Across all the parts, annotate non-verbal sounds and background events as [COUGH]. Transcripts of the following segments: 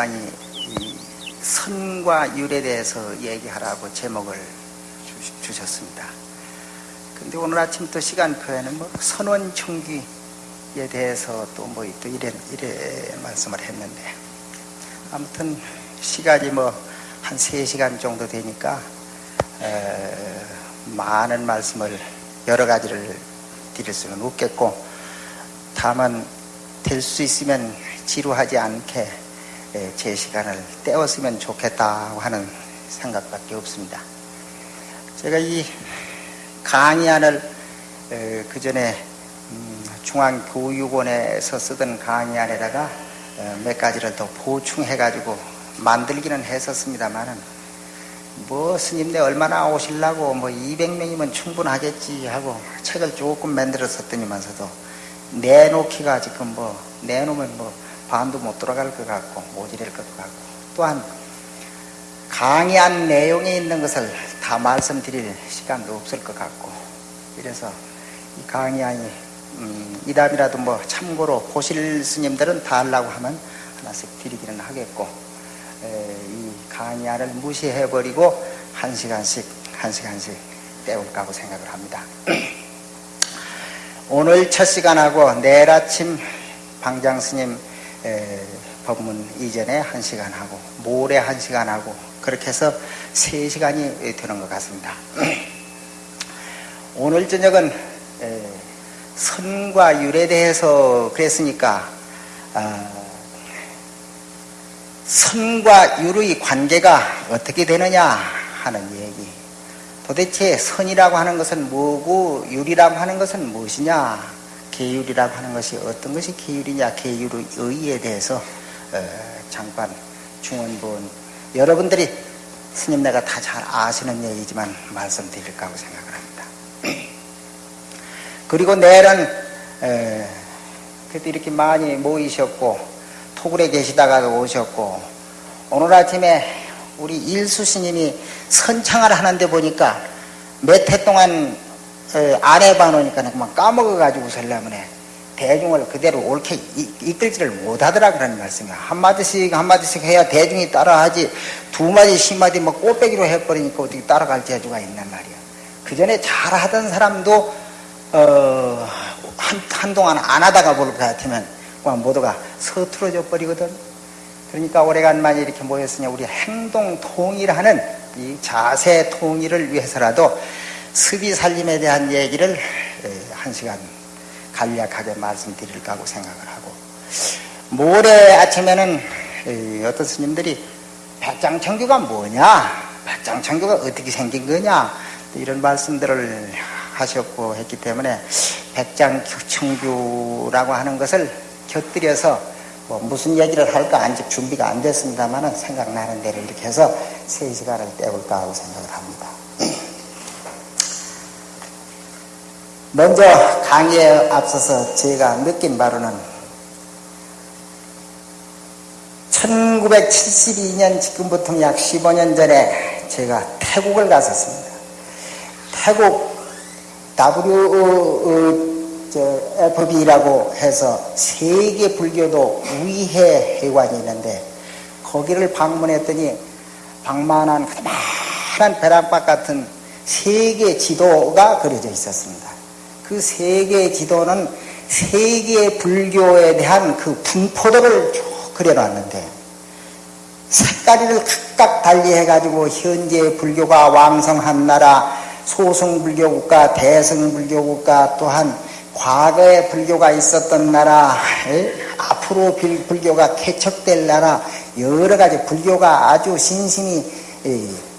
제 담당이 선과 율에 대해서 얘기하라고 제목을 주, 셨습니다. 근데 오늘 아침 또 시간표에는 뭐 선원 총기에 대해서 또 뭐 또 이래, 이래 말씀을 했는데 아무튼 시간이 뭐 한 3시간 정도 되니까 에, 많은 말씀을 여러 가지를 드릴 수는 없겠고 다만 될 수 있으면 지루하지 않게 제 시간을 때웠으면 좋겠다고 하는 생각밖에 없습니다. 제가 이 강의안을 그 전에 음, 중앙교육원에서 쓰던 강의안에다가 몇 가지를 더 보충해 가지고 만들기는 했었습니다만은 뭐 스님네 얼마나 오실라고 뭐 200명이면 충분하겠지 하고 책을 조금 만들었었더니만서도 내놓기가 지금 뭐 내놓으면 뭐 반도 못 돌아갈 것 같고 모질할 것 같고 또한 강의한 내용에 있는 것을 다 말씀드릴 시간도 없을 것 같고 이래서 이 강의안이 음, 이담이라도 뭐 참고로 보실 스님들은 다 하려고 하면 하나씩 드리기는 하겠고 에, 이 강의안을 무시해버리고 한 시간씩 한 시간씩 때울까 하고 생각을 합니다. [CLEARS THROAT] 오늘 첫 시간하고 내일 아침 방장 스님 법문 이전에 한 시간 하고 모레 한 시간 하고 그렇게 해서 세 시간이 되는 것 같습니다. [CLEARS THROAT] 오늘 저녁은 선과 율에 대해서 그랬으니까 아, 선과 율의 관계가 어떻게 되느냐 하는 얘기. 도대체 선이라고 하는 것은 뭐고 율이라고 하는 것은 무엇이냐 계율이라고 하는 것이 어떤 것이 계율이냐 계율의 의의에 대해서 어, 잠깐 중원본 여러분들이 스님 내가 다 잘 아시는 얘기지만 말씀드릴까 하고 생각을 합니다. [CLEARS THROAT] 그리고 내일은 그때 이렇게 많이 모이셨고 토굴에 계시다가도 오셨고 오늘 아침에 우리 일수 스님이 선창을 하는데 보니까 몇 해 동안 안 해봐놓으니까 그만 까먹어가지고 살려면 대중을 그대로 옳게 이끌지를 못하더라 그런 말씀이야. 한마디씩 한마디씩 해야 대중이 따라하지 두 마디 십 마디 뭐 꽃배기로 해버리니까 어떻게 따라갈 재주가 있단 말이야. 그 전에 잘하던 사람도 어, 한, 한동안 안 하다가 볼것 같으면 모두가 서투러져 버리거든. 그러니까 오래간만에 이렇게 모였으니 우리 행동 통일하는 이 자세 통일을 위해서라도 습이 살림에 대한 얘기를 한 시간 간략하게 말씀드릴까 하고 생각을 하고 모레 아침에는 어떤 스님들이 백장청규가 뭐냐 백장청규가 어떻게 생긴 거냐 이런 말씀들을 하셨고 했기 때문에 백장청규라고 하는 것을 곁들여서 뭐 무슨 얘기를 할까 아직 준비가 안 됐습니다만 생각나는 대로 이렇게 해서 세 시간을 때울까 하고 생각을 합니다. 먼저 강의에 앞서서 제가 느낀 바로는 1972년 지금부터 약 15년 전에 제가 태국을 갔었습니다. 태국 WFB라고 해서 세계 불교도 위해 회관이 있는데 거기를 방문했더니 방만한 그만한 벼락박 같은 세계 지도가 그려져 있었습니다. 그 세계 지도는 세계 불교에 대한 그 분포도를 쭉 그려놨는데 색깔을 각각 달리 해가지고 현재 불교가 왕성한 나라 소승불교 국가, 대승불교 국가 또한 과거에 불교가 있었던 나라, 앞으로 불교가 개척될 나라, 여러 가지 불교가 아주 신심이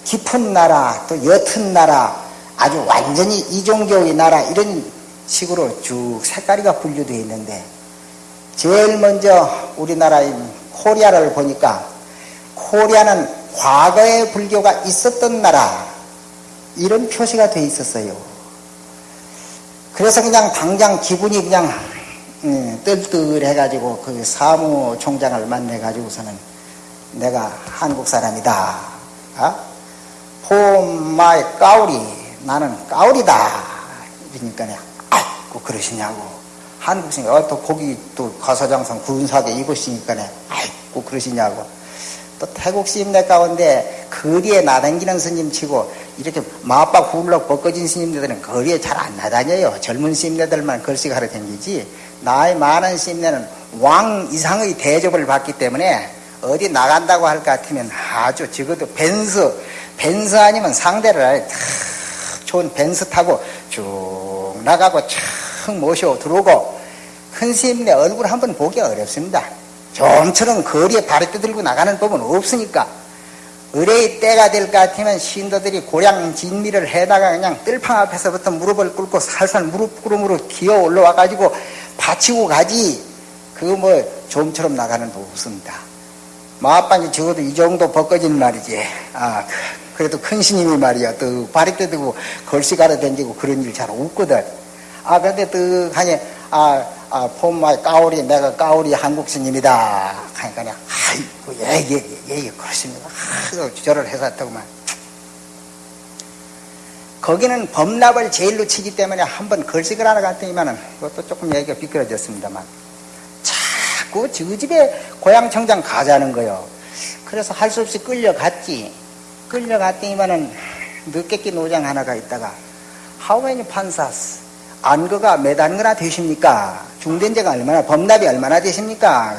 깊은 나라, 또 옅은 나라, 아주 완전히 이종교의 나라 이런 식으로 쭉 색깔이가 분류되어 있는데 제일 먼저 우리나라인 코리아를 보니까 코리아는 과거에 불교가 있었던 나라 이런 표시가 되어 있었어요. 그래서 그냥 당장 기분이 그냥 음, 뜰뜰해가지고 그 사무총장을 만나가지고서는 내가 한국 사람이다. 어? 포마이 까우리 나는 까우리다. 그러니까 자꾸 그러시냐고. 한국식, 어, 또 거기 또 가사장성 군사게 입으시니까네. 아이고, 그러시냐고. 또 태국 스님네 가운데 거리에 나다니는 스님 치고 이렇게 마빡 훌렁 벗겨진 스님들은 거리에 잘 안 나다녀요. 젊은 스님들만 글씨 가르 댕기지. 나이 많은 스님네는 왕 이상의 대접을 받기 때문에 어디 나간다고 할 것 같으면 아주 적어도 Benz, Benz 아니면 상대를 탁 좋은 Benz 타고 쭉 나가고 촥 모셔 들어오고 큰 스님네 얼굴 한번 보기 어렵습니다. 좀처럼 거리에 발을 떠들고 나가는 법은 없으니까 의뢰의 때가 될 것 같으면 신도들이 고량 진미를 해다가 그냥 뜰팡 앞에서부터 무릎을 꿇고 살살 무릎 구름으로 기어 올라와 가지고 바치고 가지 그거 뭐 좀처럼 나가는 법 없습니다. 마빵이 적어도 이 정도 벗겨진 말이지. 아 그 래도 큰 스님이 말이야. 또 발이 떠들고 걸씨 가려 댕기고 그런 일 잘 없거든. 아 근데 뜨하니 아 아, 폼마이 까오리, 내가 까오리 한국 스님이다. 하니까 그냥, 아이고, 예, 예, 예, 예, 그렇습니다. 아, 절을 해서더구만. 거기는 범납을 제일로 치기 때문에 한번 걸식을 하러 갔더니만은, 그것도 조금 얘기가 비껴졌습니다만, 자꾸 저 집에 고향 청장 가자는 거요. 그래서 할 수 없이 끌려갔지. 끌려갔더니만은, 늦게끼 노장 하나가 있다가, How many panzas? 안거가 몇 안거나 되십니까? 중된제가 얼마나, 범납이 얼마나 되십니까?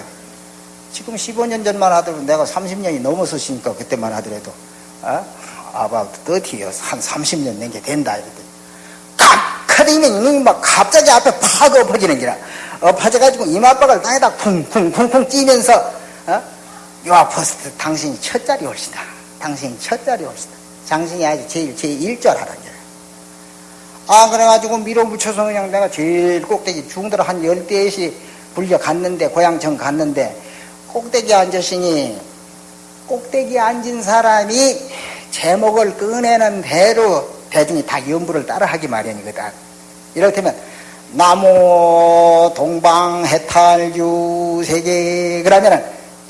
지금 15년 전만 하더라도 내가 30년이 넘었으니까 그때만 하더라도, 어? about 30years, 한 30년 낸게 된다. 이랬더니, 칵하더니면 이놈이 막 갑자기 앞에 팍 엎어지는 기라. 엎어져가지고 이마박을 땅에다 쿵쿵쿵쿵 찌면서, 어? 요 아퍼스트 당신이 첫 자리 올시다. 당신이 첫 자리 올시다. 당신이 아주 제일, 제일 일절하라. 아, 그래가지고 밀어붙여서 그냥 내가 제일 꼭대기 중들 한 열대씩 불려 갔는데, 고향청 갔는데, 꼭대기에 앉으시니, 꼭대기에 앉은 사람이 제목을 꺼내는 대로 대중이 다 연부를 따라 하기 마련이거든. 이렇다면, 나무, 동방, 해탈주, 세계, 그러면은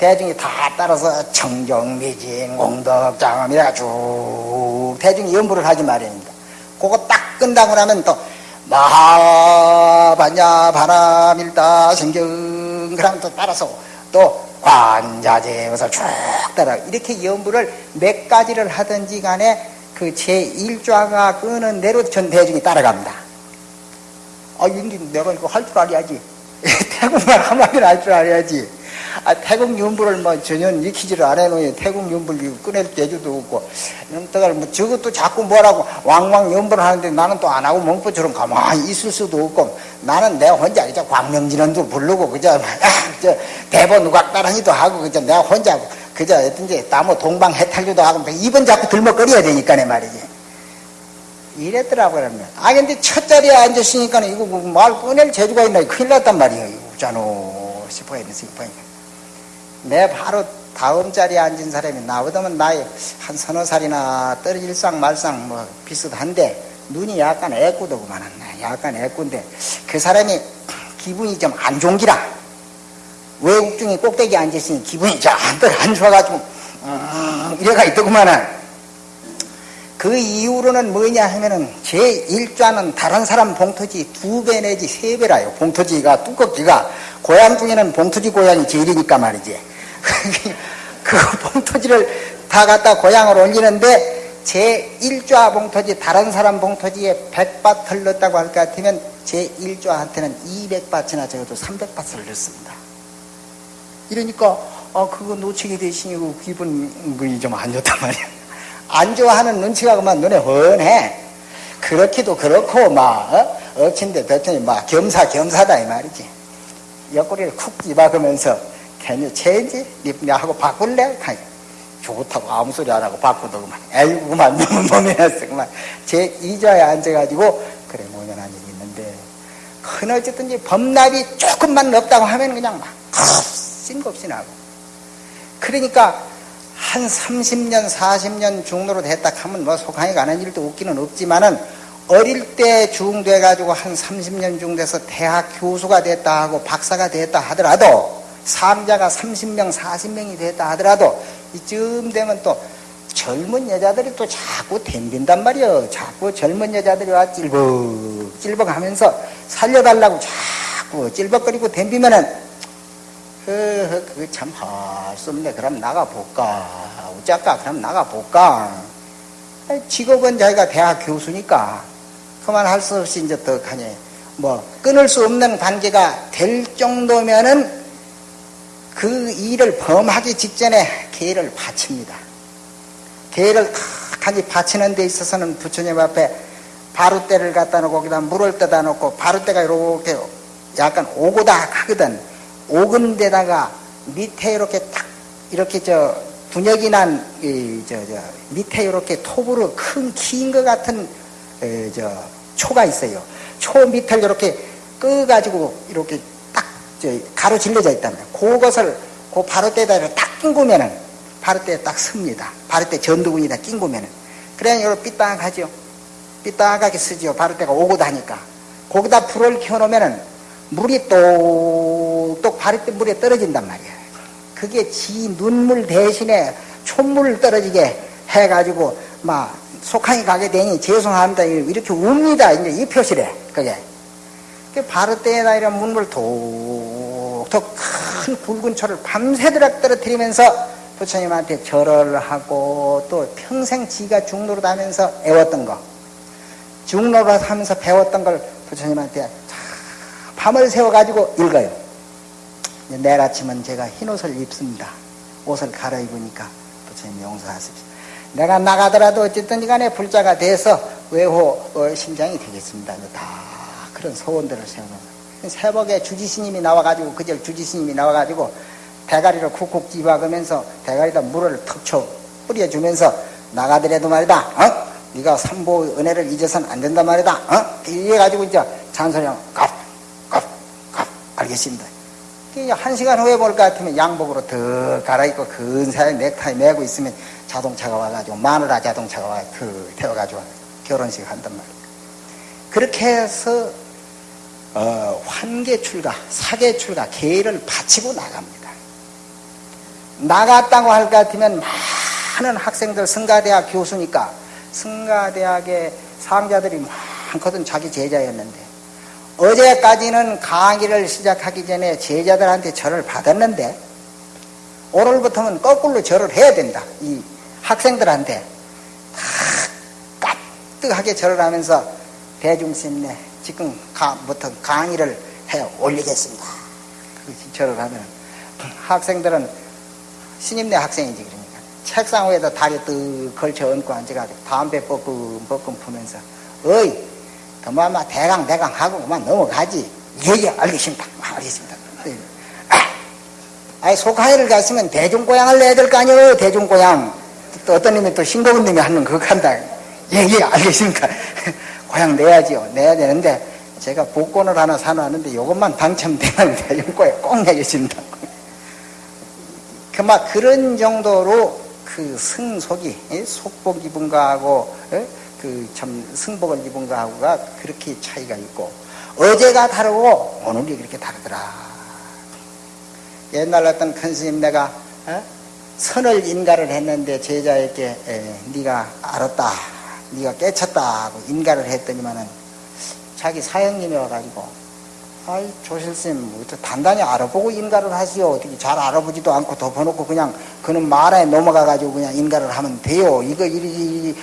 대중이 다 따라서 청정미진, 공덕장엄, 이래가 쭉 대중이 연부를 하기 마련입니다. 그거 딱 끝나고 나면 또 마하반야 바람일다 생경 그럼 또 따라서 또 관자재에서 쭉 따라 이렇게 연부를 몇 가지를 하든지 간에 그 제1좌가 끄는 대로 전 대중이 따라갑니다. 아, 윤기 내가 이거 할 줄 알아야지. [LAUGHS] 태국말 한마디를 할줄 알아야지. 아, 태국 윤부를 뭐 전혀 익히지를 안 해놓으니 태국 윤부를 꺼낼 재주도 없고, 이놈들 뭐 저것도 자꾸 뭐라고 왕왕 연부를 하는데 나는 또 안 하고 멍포처럼 가만히 있을 수도 없고, 나는 내가 혼자 그저 광명진원도 부르고, 그저, 아, 저 대본 누각 따라니도 하고, 그저 내가 혼자 그저 어떤지 나무 동방 해탈주도 하고, 입은 자꾸 들먹거려야 되니까, 내 말이지. 이랬더라고요. 아, 근데 첫 자리에 앉았으니까 이거 뭐말 꺼낼 재주가 있나, 큰일 났단 말이에요. 우자노 싶어야 돼, 싶어니까. 내 바로 다음 자리에 앉은 사람이 나보다는 나이 한 서너 살이나 떨어질상 말상 뭐 비슷한데 눈이 약간 애꾸더구만 약간 애꾼데 그 사람이 기분이 좀 안 좋은 기라 외국 중에 꼭대기에 앉았으니 기분이 좀안 좋아가지고 음, 이래가 있더구만은. 그 이후로는 뭐냐 하면은 제 1좌는 다른 사람 봉토지 두 배 내지 세 배라요. 봉토지가 두껍기가. 고향 중에는 봉토지 고향이 제일이니까 말이지 [LAUGHS] 그 봉토지를 다 갖다 고향을 올리는데 제 1좌 봉토지 다른 사람 봉토지에 100밭을 넣었다고 할 것 같으면 제 1좌한테는 200밭이나 적어도 300밭을 넣습니다. 이러니까 아 그거 놓치게 되시니 그 기분이 좀 안 좋단 말이야. 안 좋아하는 눈치가 그만 눈에 훤해. 그렇기도 그렇고 막 어? 어친데 뱉더니 막 겸사겸사다 이 말이지. 옆구리를 쿡 집어가면서 괜히 체인지 하고 바꿀래? 좋다고 아무 소리 안 하고 바꾸더구만. 에이구, 그만, [LAUGHS] 너무 놈이었어. 그만. 제 이자에 앉아가지고, 그래, 모년한 일이 있는데, 큰 어쨌든지 범납이 조금만 높다고 하면 그냥 막, 싱겁시 나고. 그러니까, 한 30년, 40년 중로로 됐다 하면 뭐 속하게 가는 일도 없기는 없지만은, 어릴 때 중돼가지고 한 30년 중 돼서 대학 교수가 됐다 하고 박사가 됐다 하더라도, 삼자가 30명, 40명이 됐다 하더라도 이쯤 되면 또 젊은 여자들이 또 자꾸 덤빈단 말이요. 자꾸 젊은 여자들이 와 찔벅, 찔벅 하면서 살려달라고 자꾸 찔벅거리고 덤비면은 어, 그거 참 할 수 없네. 그럼 나가볼까? 어쩔까? 그럼 나가볼까? 직업은 자기가 대학 교수니까 그만 할 수 없이 이제 더 가니 뭐 끊을 수 없는 관계가 될 정도면은 그 일을 범하기 직전에 계를 바칩니다. 계를 탁하니 바치는 데 있어서는 부처님 앞에 바루대를 갖다 놓고 거기다 물을 떠다 놓고 바루대가 이렇게 약간 오고다 하거든. 오근 데다가 밑에 이렇게 딱 이렇게 저 분역이 난저저 밑에 이렇게 톱으로 큰 긴 것 같은 에, 저 초가 있어요. 초 밑을 이렇게 끄가지고 이렇게 딱 가로 질러져 있다면 그것을 그 바로대에다 딱 낑구면은 바로대에 딱 섭니다. 바로대 전두근이다 낑구면은 그래야 이렇게 삐딱하죠. 삐딱하게 쓰지요. 바로대가 오고 다니까 거기다 불을 켜놓으면은 물이 똑똑 바로대 물에 떨어진단 말이야. 그게 지 눈물 대신에 촛물 떨어지게 해가지고 막 속항이 가게 되니 죄송합니다. 이렇게 웁니다. 이제 이 표시래. 그게. 바로 때에다 이런 문물 독 독큰 붉은 초를 밤새도록 떨어뜨리면서 부처님한테 절을 하고 또 평생 지가 중로로 하면서 애웠던 거. 중로로 하면서 배웠던 걸 부처님한테 밤을 새워가지고 읽어요. 내일 아침은 제가 흰 옷을 입습니다. 옷을 갈아입으니까 부처님 용서하십시오. 내가 나가더라도 어쨌든 간에 불자가 돼서 외호 어, 심장이 되겠습니다. 다 그런 소원들을 세우면서. 새벽에 주지스님이 나와가지고, 그절 주지스님이 나와가지고, 대가리를 쿡쿡 집어가면서 대가리에다 물을 턱쳐 뿌려주면서 나가더라도 말이다, 어? 네가 삼보 은혜를 잊어서는 안 된단 말이다, 어? 이래가지고 이제 깝, 깝, 알겠습니다. 한 시간 후에 볼 것 같으면 양복으로 더 갈아입고 근사하게 넥타이 메고 있으면 자동차가 와가지고 마누라 자동차가 와서 태워가지고 결혼식 한단 말이에요. 그렇게 해서 어, 환계 출가, 사계 출가, 계를 바치고 나갑니다. 나갔다고 할 것 같으면 많은 학생들 성가대학 교수니까 성가대학의 상자들이 많거든 자기 제자였는데 어제까지는 강의를 시작하기 전에 제자들한테 절을 받았는데 오늘부터는 거꾸로 절을 해야 된다. 이 학생들한테 다 까뜩하게 절을 하면서 대중심내 지금 부터 강의를 해 올리겠습니다. 절을 하면 학생들은 신임내 학생이지 그러니까. 책상 위에다 다리 뜨 걸쳐 얹고 앉아가지고 담배 뻐끔 뻐끔 푸면서 어이 그만 대강 대강 하고 그만 넘어가지. 예예 알겠습니다. 알겠습니다. 아, 아니 속하이를 갔으면 대중고향을 내야 될 거 아니에요 대중고향. 또 어떤 놈이 또 싱거운 놈이 하는 그거 한다. 예예 알겠습니까 고향 내야지요. 내야 되는데 제가 복권을 하나 사놨는데 이것만 당첨되면 [LAUGHS] 대중고향 꼭 내겠습니다. 그막 그런 정도로 그 승속이 속복 입은 거하고 그 참 승복을 입은 거하고가 그렇게 차이가 있고 어제가 다르고 오늘이 그렇게 다르더라. 옛날 어떤 큰 스님 내가 어? 선을 인가를 했는데 제자에게 에, 네가 알았다, 네가 깨쳤다 고 인가를 했더니만은 자기 사형님이 와가지고 아이 조실스님 뭐 단단히 알아보고 인가를 하시오. 어떻게 잘 알아보지도 않고 덮어놓고 그냥 그는 말에 넘어가 가지고 그냥 인가를 하면 돼요. 이거 이렇게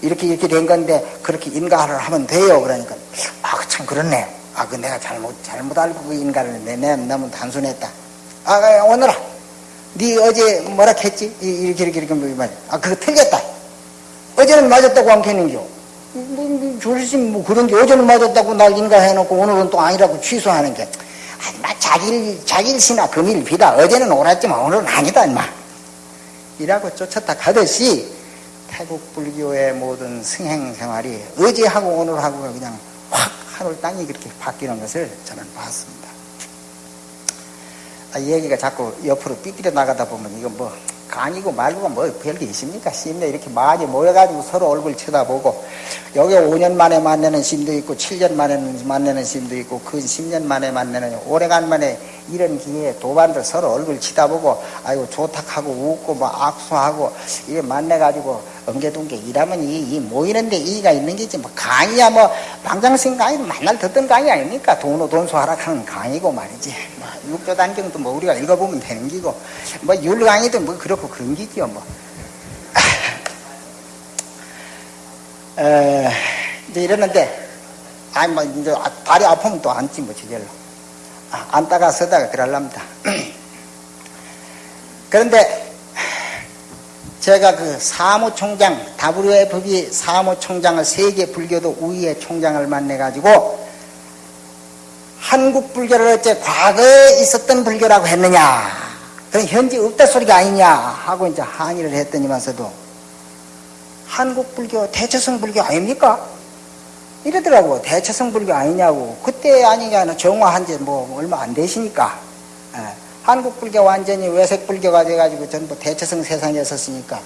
이렇게 이렇게 된 건데 그렇게 인가를 하면 돼요. 그러니까 아 참 그렇네. 아 그 내가 잘못 잘못 알고 그 인가를 내가 너무 단순했다. 아 오늘아 네 어제 뭐라 했지? 이렇게 이렇게 이렇게 뭐아 그거 틀렸다 어제는 맞았다고 안 했는겨 뭐, 뭐, 조리심 뭐 그런 게 어제는 맞았다고 날 인가 해놓고 오늘은 또 아니라고 취소하는 게, 아, 자길, 자길시나 금일비다. 어제는 옳았지만 오늘은 아니다, 임마. 이라고 쫓았다 가듯이 태국 불교의 모든 승행 생활이 어제하고 오늘하고 그냥 확 하늘 땅이 그렇게 바뀌는 것을 저는 봤습니다. 아, 이 얘기가 자꾸 옆으로 삐뚤어 나가다 보면 이건 뭐 강이고 말고가 뭐 별게 있습니까? 시인들 이렇게 많이 모여가지고 서로 얼굴 쳐다보고 여기 5년 만에 만나는 시인도 있고 7년 만에 만나는 시인도 있고 그 10년 만에 만나는 오래간만에 이런 기회에 도반들 서로 얼굴 치다보고 아이고 좋다 하고 웃고 뭐 악수하고 이래 만나가지고 엉개동게 일하면 이, 이 모이는데 이의가 있는 게지 뭐 강의야 뭐 방장생 강의 만날 듣던 강의 아닙니까? 돈으로 돈수하라 하는 강의고 말이지. 뭐 육조 단경도 뭐 우리가 읽어보면 되는 기고. 뭐 율강의도 뭐 그렇고 그런 기지요 뭐 에, 이제 이러는데 아니 뭐 이제 다리 아프면 또 앉지 뭐 저절로. 아, 앉다가 서다가 그럴랍니다. [CLEARS THROAT] 그런데 제가 그 사무총장 WFB 사무총장을 세계 불교도 우위의 총장을 만나 가지고 한국 불교를 어째 과거에 있었던 불교라고 했느냐. 그럼 현재 없다 소리가 아니냐 하고 이제 항의를 했더니만서도 한국 불교 대처성 불교 아닙니까? 이러더라고 대처성 불교 아니냐고 그때 아니냐 정화한 지 뭐 얼마 안 되시니까 예. 한국 불교 완전히 외색 불교가 돼가지고 전부 대처성 세상에 섰으니까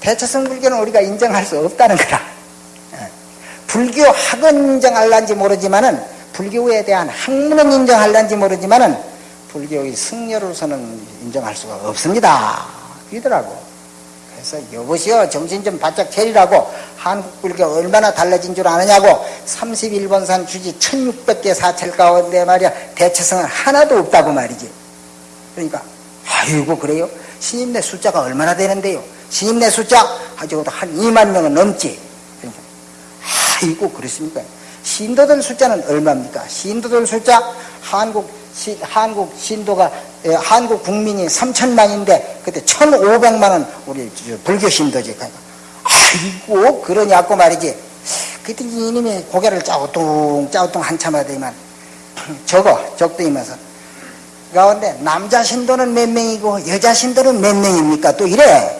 대처성 불교는 우리가 인정할 수 없다는 거라. 예. 불교 학은 인정할란지 모르지만은 불교에 대한 학문은 인정할란지 모르지만은 불교의 승려로서는 인정할 수가 없습니다. 이러더라고. 그래서 여보시오 정신 좀 바짝 차리라고 한국 불교 얼마나 달라진 줄 아느냐고 31번산 주지 1600개 사찰 가운데 말이야 대처성은 하나도 없다고 말이지. 그러니까 아이고 그래요? 신임내 숫자가 얼마나 되는데요? 신임내 숫자 아직도 한 2만 명은 넘지. 그러니까 아이고 그렇습니까? 신도들 숫자는 얼마입니까? 신도들 숫자 한국 시, 한국 신도가 에, 한국 국민이 3천만인데 그때 1,500만은 우리 불교 신도지. 그러니까 아이고 그러냐고 말이지. 그때 이놈이 고개를 짜오뚱 짜오뚱 한참 하더니만 [CLEARS THROAT] 적어 적더이면서 가운데 남자 신도는 몇 명이고 여자 신도는 몇 명입니까? 또 이래.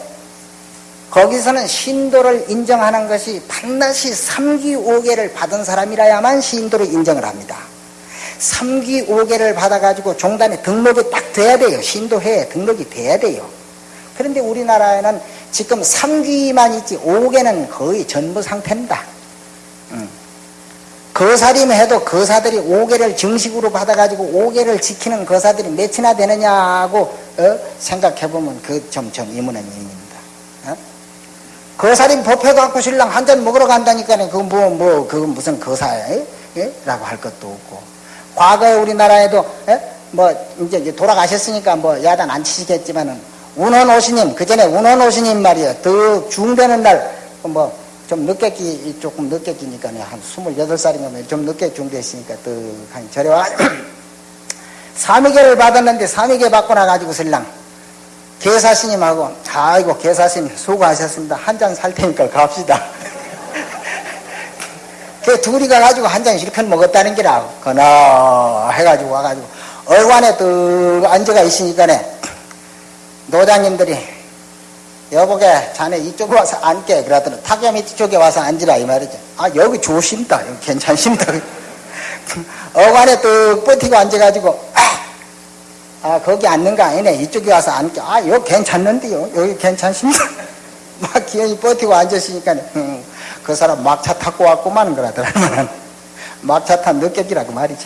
거기서는 신도를 인정하는 것이 반드시 3기 5개를 받은 사람이라야만 신도를 인정을 합니다. 3기 5개를 받아가지고 종단에 등록이 딱 돼야 돼요. 신도회에 등록이 돼야 돼요. 그런데 우리나라에는 지금 3기만 있지 5개는 거의 전부 상태입니다. 거사림 해도 거사들이 5개를 정식으로 받아가지고 5개를 지키는 거사들이 몇이나 되느냐고 어? 생각해보면 그 점점 이문은 일입니다. 어? 거사림 법회 갖고 신랑 한 잔 먹으러 간다니까 그 뭐, 뭐, 그건 무슨 거사야? 예? 라고 할 것도 없고. 과거에 우리나라에도, 예? 뭐, 이제 돌아가셨으니까 뭐 야단 안 치시겠지만은, 운원 오시님, 그 전에 운원 오시님 말이에요. 더 중되는 날, 뭐, 좀 늦게 끼, 조금 늦게 끼니까 한 28살인가 좀 늦게 중대했으니까 떡한 절에 와. 삼위계를 받았는데 삼위계 받고 나가지고 신랑 계사스님하고 아이고 계사스님 수고하셨습니다. 한 잔 살 테니까 갑시다. 그 둘이 가 가지고 한잔 실컷 먹었다는 기라. 그나 해가지고 와가지고. 얼관에 떡 앉아가 있으니까네. 노장님들이 여보게 자네 이쪽에 와서 앉게. 그러더니 탁야 밑 쪽에 와서 앉으라 이 말이죠. 아 여기 좋습니다. 여기 괜찮습니다. [LAUGHS] 어관에 뚝 버티고 앉아가지고 아, 아 거기 앉는 거 아니네. 이쪽에 와서 앉게. 아 여기 괜찮는데요. 여기 괜찮습니다. [LAUGHS] 막 기어이 버티고 앉았으니까 음, 그 사람 막차 타고 왔구만 그러더라고요 [LAUGHS] 막차 탄 느꼈기라고 말이지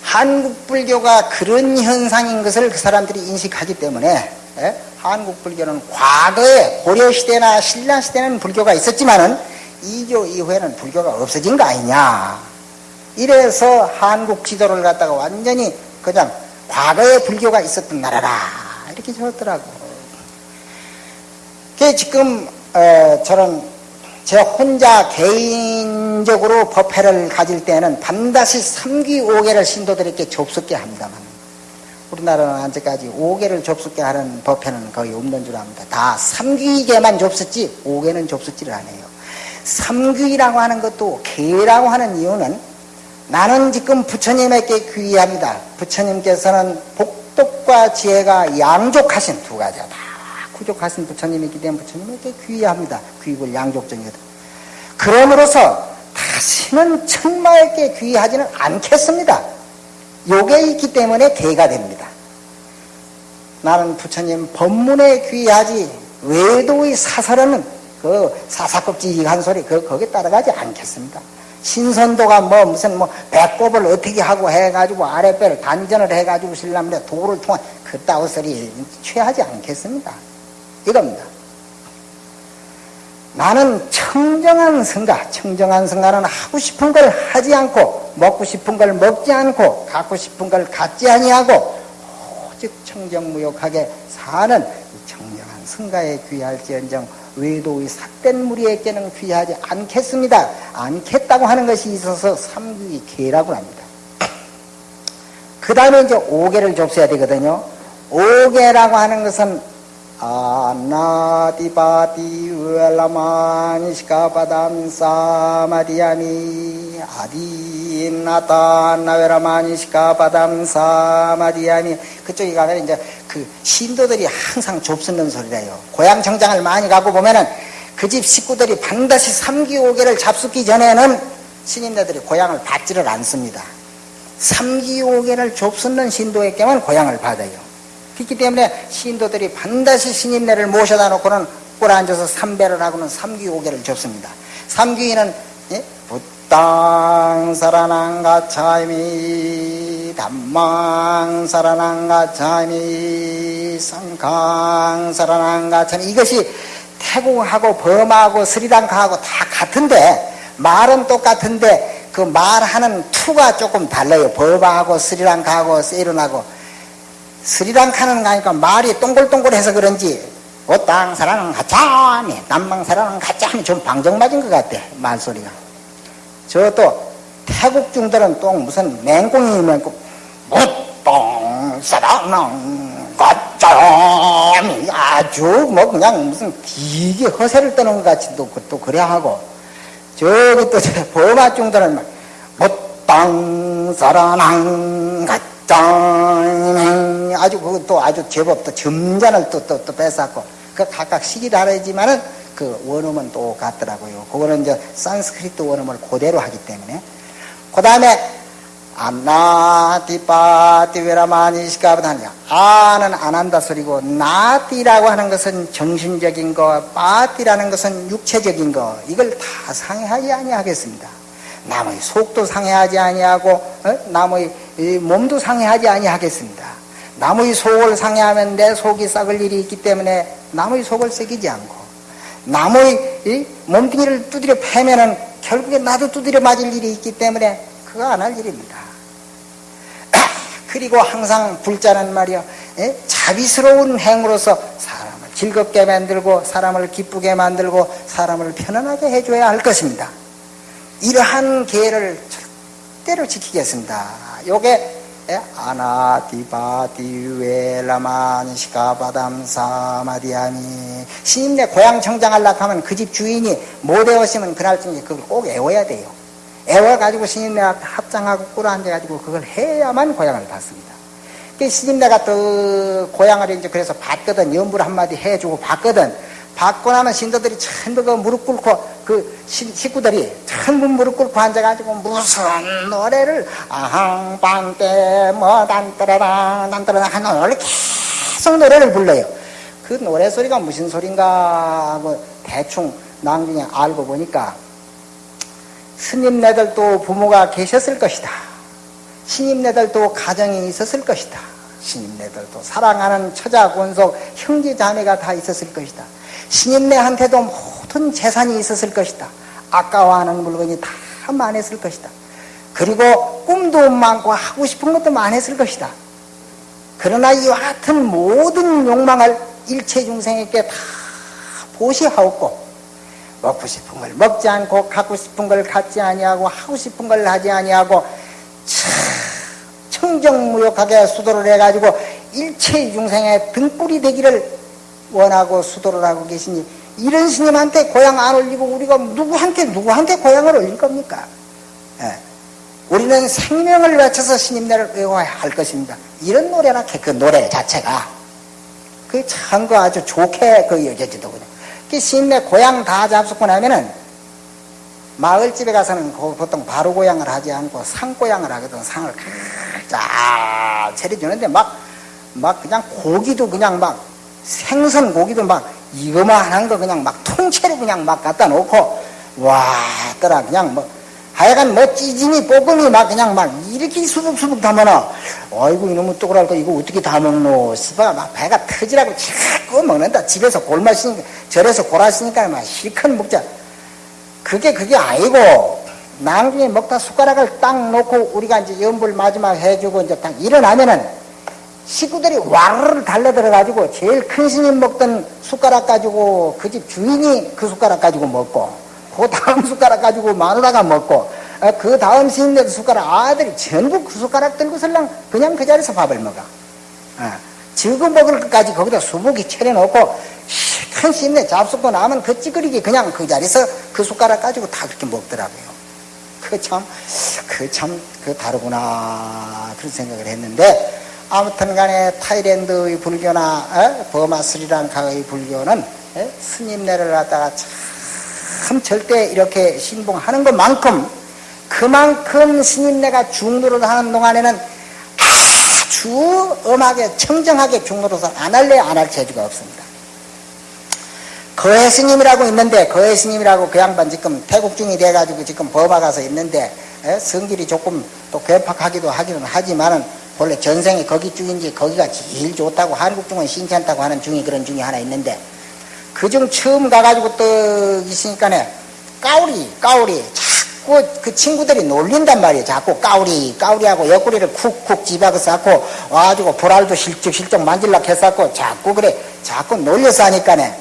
한국 불교가 그런 현상인 것을 그 사람들이 인식하기 때문에 예? 한국 불교는 과거에 고려 시대나 신라 시대는 불교가 있었지만은 이교 이후에는 불교가 없어진 거 아니냐. 이래서 한국 지도를 갖다가 완전히 그냥 과거에 불교가 있었던 나라라 이렇게 적었더라고. 그 지금 어, 저는 제 혼자 개인적으로 법회를 가질 때는 반드시 3기 5개를 신도들에게 접속게 합니다만 우리나라는 아직까지 5개를 접속게 하는 법회는 거의 없는 줄 압니다. 다 3귀계만 접속지 5개는 접속지를 안 해요. 3귀라고 하는 것도 개라고 하는 이유는 나는 지금 부처님에게 귀의합니다. 부처님께서는 복덕과 지혜가 양족하신 두 가지다. 구족하신 부처님이기 때문에 부처님에게 귀의합니다. 귀국을 양족정이거든. 그러므로서 다시는 천마에게 귀의하지는 않겠습니다. 요게 있기 때문에 개가 됩니다. 나는 부처님 법문에 귀하지 외도의 사설은 그 사사껍질 한 소리 그 거기 따라가지 않겠습니다. 신선도가 뭐 무슨 뭐 배꼽을 어떻게 하고 해가지고 아랫배를 단전을 해가지고 신라면에 도를 통한 그따위 소리 취하지 않겠습니다. 이겁니다. 나는 청정한 성가, 청정한 성가는 하고 싶은 걸 하지 않고, 먹고 싶은 걸 먹지 않고, 갖고 싶은 걸 갖지 아니하고, 오직 청정무욕하게 사는 청정한 성가에 귀할지언정 외도의 삭된 무리에게는 귀하지 않겠습니다. 않겠다고 하는 것이 있어서 삼귀 계라고 합니다. 그 다음에 이제 오계를 좁혀야 되거든요. 오계라고 하는 것은 아나디바디 웰라마니시카바담 사마디야미 아디나타 나웨라마니시카바담 사마디야미 그쪽에 가면 이제 그 신도들이 항상 좁쓰는 소리래요. 고향 정장을 많이 가고 보면은 그 집 식구들이 반드시 삼기오계를 잡숫기 전에는 신인네들이 고향을 받지를 않습니다. 삼기오계를 좁쓰는 신도에게만 고향을 받아요. 그렇기 때문에 신도들이 반드시 신인네를 모셔다 놓고는 꿇어 앉아서 삼배를 하고는 삼귀오계를 줬습니다. 삼귀는 예? 부땅 사라낭 가차미 담망 사라낭 가차미 상강 사라낭 가차미 이것이 태국하고 범하고 스리랑카하고 다 같은데 말은 똑같은데 그 말하는 투가 조금 달라요. 범하고 스리랑카하고 세일은하고 스리랑카는 가니까 말이 동글동글해서 그런지 어땅 사라는 가짜미 남방 사라는 가짜미 좀 방정 맞은 것 같아 말소리가. 저 또 태국 중들은 또 무슨 맹꽁이 맹꽁 어땅 사라는 가짜미 아주 뭐 그냥 무슨 기게 허세를 떠는 것 같이 또, 또 그래 하고 저기 또 버마 중들은 어땅 사라는 가짜 짱 아주 그것도 아주 제법 또 점잔을 또또 또 뺏었고 그 각각 시기 다르지만은 그 원음은 똑같더라고요. 그거는 이제 산스크리트 원음을 그대로 하기 때문에 그 다음에 안나티파티베라마니시카보다는 아는 안 한다 소리고 나티라고 하는 것은 정신적인 거, 파티라는 것은 육체적인 거 이걸 다 상해하지 아니하겠습니다. 남의 속도 상해하지 아니하고 어? 남의 몸도 상해하지 아니하겠습니다. 남의 속을 상해하면 내 속이 썩을 일이 있기 때문에 남의 속을 썩이지 않고 남의 몸뚱이를 두드려 패면은 결국에 나도 두드려 맞을 일이 있기 때문에 그거 안 할 일입니다. [COUGHS] 그리고 항상 불자는 말이야 자비스러운 행으로서 사람을 즐겁게 만들고 사람을 기쁘게 만들고 사람을 편안하게 해줘야 할 것입니다. 이러한 계를 절대로 지키겠습니다. 요게 예? 아나디바 디웨라만 시카바담 사마디아니 신임내 고향 청장하려고 하면 그 집 주인이 못 외웠으면 그날쯤에 그걸 꼭 외워야 돼요. 외워가지고 신임내 앞에 합장하고 꿇어앉아가지고 그걸 해야만 고향을 받습니다. 그 신임내가 또 고향을 이제 그래서 받거든 연불 한마디 해주고 받거든 나면 신도들이 전부 그 무릎 꿇고 그 식구들이 전부 무릎 꿇고 앉아가지고 무슨 노래를 아항 빵때 뭐 단따라랑 단따라랑 하는 노래를 계속 노래를 불러요. 그 노래 소리가 무슨 소린가 하고 대충 나중에 알고 보니까 스님네들도 부모가 계셨을 것이다. 신임네들도 가정이 있었을 것이다. 신임네들도 사랑하는 처자 권속 형제 자매가 다 있었을 것이다. 신임네한테도 모든 재산이 있었을 것이다. 아까워하는 물건이 다 많았을 것이다. 그리고 꿈도 많고 하고 싶은 것도 많았을 것이다. 그러나 이와 같은 모든 욕망을 일체 중생에게 다 보시하옵고 먹고 싶은 걸 먹지 않고 갖고 싶은 걸 갖지 아니하고 하고 싶은 걸 하지 아니하고 청정무욕하게 수도를 해가지고 일체 중생의 등불이 되기를 원하고 수도를 하고 계시니 이런 스님한테 고향 안 올리고 우리가 누구한테 누구한테 고향을 올릴 겁니까? 예. 우리는 생명을 바쳐서 스님네를 외워야 할 것입니다. 이런 노래나 그 노래 자체가 그참그 아주 좋게 그 여겨지더군요. 그 스님네 고향 다 잡수고 나면은 마을집에 가서는 보통 바로 고향을 하지 않고 상 고향을 하거든. 상을 쫙 차려주는데 막 막 그냥 고기도 그냥 막 생선 고기도 막 이거만한 거 그냥 막 통째로 그냥 막 갖다 놓고 와 떠라 그냥 뭐 하여간 뭐 찌짐이 볶음이 막 그냥 막 이렇게 수북수북 담아놔. 아이고 이놈의 또그랄 거 이거 어떻게 다 먹노? 스파 막 배가 터지라고 자꾸 먹는다. 집에서 골마시니까 절에서 골았으니까 막 실컷 먹자. 그게 그게 아니고 나중에 먹다 숟가락을 딱 놓고 우리가 이제 연불 마지막 해주고 이제 딱 일어나면은 식구들이 와르르 달려들어가지고 제일 큰 스님 먹던 숟가락 가지고 그 집 주인이 그 숟가락 가지고 먹고 그 다음 [LAUGHS] 숟가락 가지고 마누라가 먹고 어, 그 다음 스님네 숟가락 아들이 전부 그 숟가락 들고 설랑 그냥 그 자리에서 밥을 먹어. 어, 지금 먹을 것까지 거기다 수북이 차려놓고 큰 스님네 잡숫고 나면 그 찌그리기 그냥 그 자리에서 그 숟가락 가지고 다 그렇게 먹더라고요. 그 참, 그 참, 그 다르구나. 그런 생각을 했는데, 아무튼 간에 타이랜드의 불교나, 에? 버마 스리랑카의 불교는 에? 스님네를 갖다가 참 절대 이렇게 신봉하는 것만큼 그만큼 스님네가 중노릇 하는 동안에는 아주 엄하게 청정하게 중노릇을 안 할래 안 할 재주가 없습니다. 거해 스님이라고 있는데 거해 스님이라고 그 양반 지금 태국 중이 돼가지고 지금 버마 가서 있는데 에? 성질이 조금 또 괴팍하기도 하기는 하지만은 본래 전생에 거기 중인지 거기가 제일 좋다고 한국 중은 신찮다고 하는 중이 그런 중이 하나 있는데 그중 처음 가가지고 떡 있으니까네 까우리 까우리. 자꾸 그 친구들이 놀린단 말이에요. 자꾸 까우리 까우리하고 옆구리를 쿡쿡 집어서 갖고 와가지고 보랄도 실적실적 만질락 했었고 자꾸 그래 자꾸 놀려서 하니까네.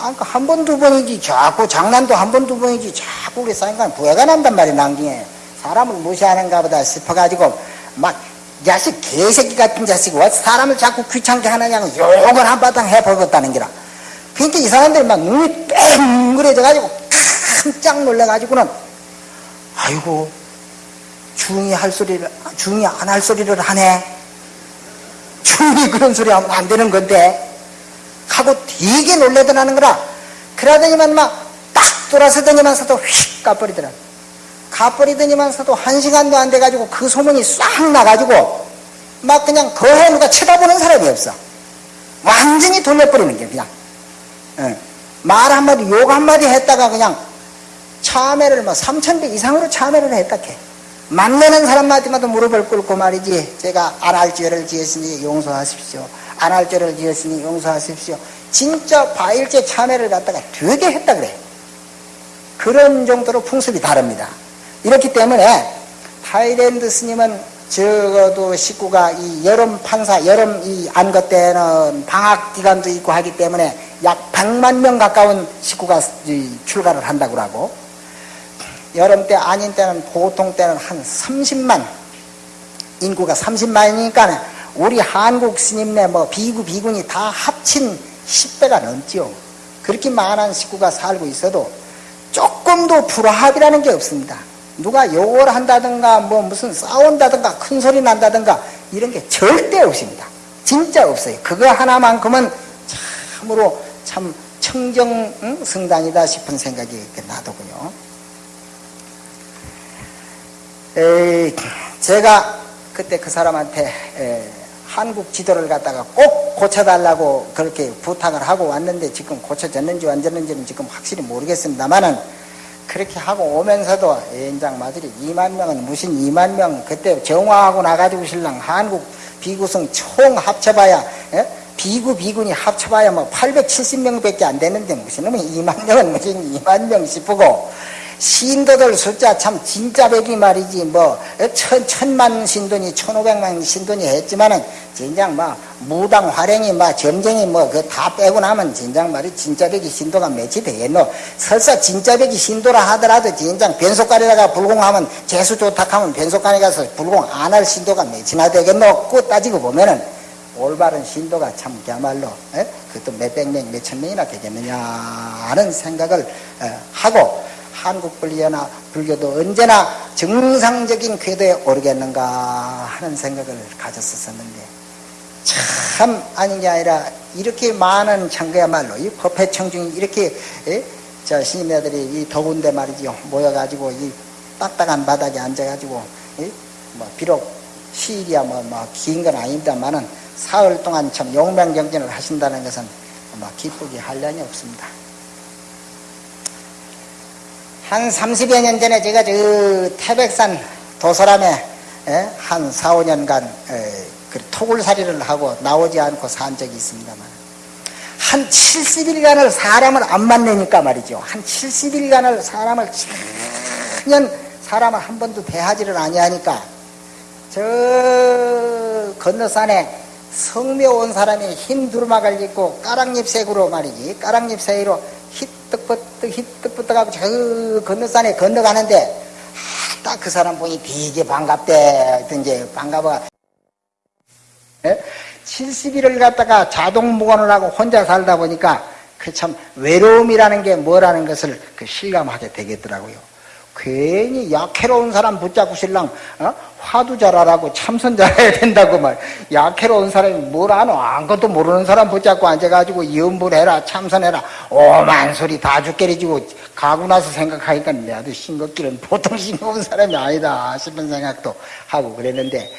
아, 그한 번, 두 번이지, 자꾸 장난도 한 번, 두 번이지, 자꾸 그래 싸니까 부해가 난단 말이야, 낭중에. 사람을 무시하는가 보다 싶어가지고, 막, 자식, 개새끼 같은 자식이 왜 사람을 자꾸 귀찮게 하느냐고 욕을 한바탕 해버렸다는 기라. 그러니까 이 사람들이 막 눈이 뺑그레져가지고 깜짝 놀래가지고는, 아이고, 중이 할 소리를, 중이 안 할 소리를 하네. 중이 그런 소리 하면 안 되는 건데. 하고 되게 놀래더라는 거라. 그러더니만 막 딱 돌아서더니만서도 휙 가버리더라. 가버리더니만서도 한 시간도 안 돼가지고 그 소문이 싹 나가지고 막 그냥 거해 누가 쳐다보는 사람이 없어. 완전히 돌려버리는 게 그냥. 응. 말 한마디, 욕 한마디 했다가 그냥 참회를 뭐 3천배 이상으로 참회를 했다 캐. 만나는 사람마디마다 무릎을 꿇고 말이지. 제가 안 할 죄를 지었으니 용서하십시오. 안 할 죄를 지었으니 용서하십시오. 진짜 바일제 참회를 갖다가 되게 했다 그래. 그런 정도로 풍습이 다릅니다. 이렇기 때문에 타이랜드 스님은 적어도 식구가 이 여름 판사, 여름 이 안것 때는 방학 기간도 있고 하기 때문에 약 100만 명 가까운 식구가 출가를 한다고 하고 여름 때 아닌 때는 보통 때는 한 30만 인구가 30만이니까 우리 한국 스님네 뭐 비구 비군이 다 합친 10배가 넘죠. 그렇게 많은 식구가 살고 있어도 조금도 불화합이라는 게 없습니다. 누가 욕을 한다든가 뭐 무슨 싸운다든가 큰 소리 난다든가 이런 게 절대 없습니다. 진짜 없어요. 그거 하나만큼은 참으로 참 청정 성당이다 싶은 생각이 나더군요. 에이, 제가 그때 그 사람한테 에, 한국 지도를 갖다가 꼭 고쳐달라고 그렇게 부탁을 하고 왔는데 지금 고쳐졌는지 안 졌는지는 지금 확실히 모르겠습니다만은 그렇게 하고 오면서도 연장 마들이 2만 명은 무슨 2만 명 그때 정화하고 나가지고 신랑 한국 비구성 총 합쳐봐야 에? 비구 비군이 합쳐봐야 뭐 870명 밖에 안 되는데 무슨 놈이 2만 명은 무슨 2만 명 싶고 신도들 숫자 참 진짜 백이 말이지. 뭐 천, 천만 신도니 천오백만 신도니 했지만은 진작 뭐 무당 활행이 뭐 점쟁이 뭐 그 다 빼고 나면 진작 말이 진짜 백이 신도가 몇이 되겠노? 설사 진짜 백이 신도라 하더라도 진작 변속가리다가 불공하면 재수 좋다 하면 변속가리 가서 불공 안 할 신도가 몇이나 되겠노? 그 따지고 보면은 올바른 신도가 참 그야말로 에? 그것도 몇백 명, 몇천 명이나 되겠느냐 하는 생각을 에, 하고 한국 불교나 불교도 언제나 정상적인 궤도에 오르겠는가 하는 생각을 가졌었는데 참 아닌 게 아니라 이렇게 많은 참그야말로 이 법회 청중이 이렇게 에? 저 스님네들이 이 더운데 말이죠 모여가지고 이 딱딱한 바닥에 앉아가지고 에? 뭐 비록 시일이야 뭐뭐긴건 아닙니다만은 사흘 동안 참 용맹정진을 하신다는 것은 아마 기쁘기 한량이 없습니다. 한 30여 년 전에 제가 저 태백산 도서람에 에, 한 4, 5년간 에, 그 토굴살이를 하고 나오지 않고 산 적이 있습니다만 한 70일간을 사람을 안 만나니까 말이죠. 한 70일간을 사람을 전혀 사람을 한 번도 대하지를 아니하니까 저 건너산에 성묘 온 사람이 흰 두루마를 입고 까랑잎 색으로 말이지 까랑잎 사이로 히뜩버뜩 히뜩버뜩 하고 저 건너산에 건너가는데 딱그 사람 보니 되게 반갑대 이제 반가워 70일을 갖다가 자동 무관을 하고 혼자 살다 보니까 그 참 외로움이라는 게 뭐라는 것을 그 실감하게 되겠더라고요. 괜히 약해로운 사람 붙잡고 신랑 어? 화두 잘하라고 참선 잘해야 된다고 말. 약해로운 사람이 뭘 아노? 아무것도 모르는 사람 붙잡고 앉아가지고 염불해라 참선해라. 오만 소리 다 죽게리지고 가고 나서 생각하니까 나도 싱겁기는 보통 싱거운 사람이 아니다 싶은 생각도 하고 그랬는데